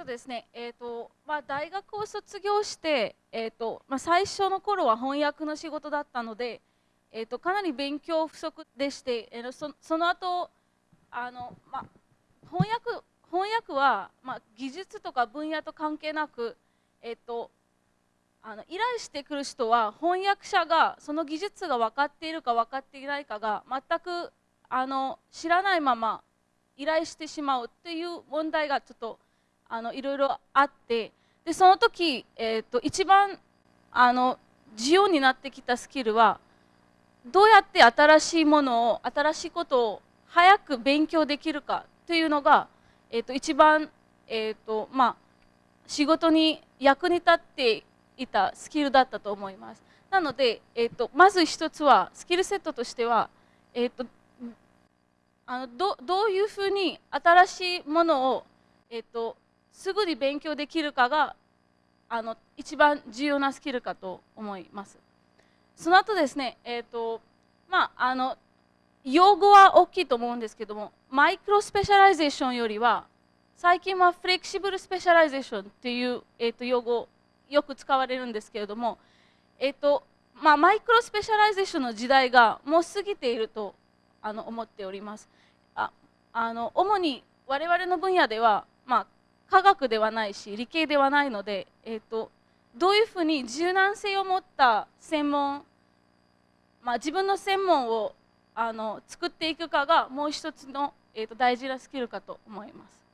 とですね、えーとまあ、大学を卒業して、えーとまあ、最初の頃は翻訳の仕事だったので、えーと、かなり勉強不足でして、えー、そその後あの、まあ、翻訳翻訳は、まあ、技術とか分野と関係なく、えー、とあの依頼してくる人は翻訳者がその技術が分かっているか分かっていないかが全くあの知らないまま依頼してしまうっていう問題がちょっとあのいろいろあってでその時、えーと、一番あの重要になってきたスキルはどうやって新しいものを新しいことを早く勉強できるかというのが、えーと、一番、えーとまあ、仕事に役に立っていたスキルだったと思います。なので、えーと、まず一つはスキルセットとしては、えーと、あのどどういうふうに新しいものを、えー、とすぐに勉強できるかがあの一番重要なスキルかと思います。その後ですね、えーとまあ、あの用語は大きいと思うんですけども micro specialization よりは最近は flexible specialization っていう、えー、と用語よく使われるんですけれども、えーとまあ、 micro specialization の時代がもう過ぎているとあの思っております。ああの主に我々の分野では、まあ、科学ではないし理系ではないので、えーと、どういうふうに柔軟性を持った専門、まあ、自分の専門をあの作っていくかがもう一つの、えーと大事なスキルかと思います。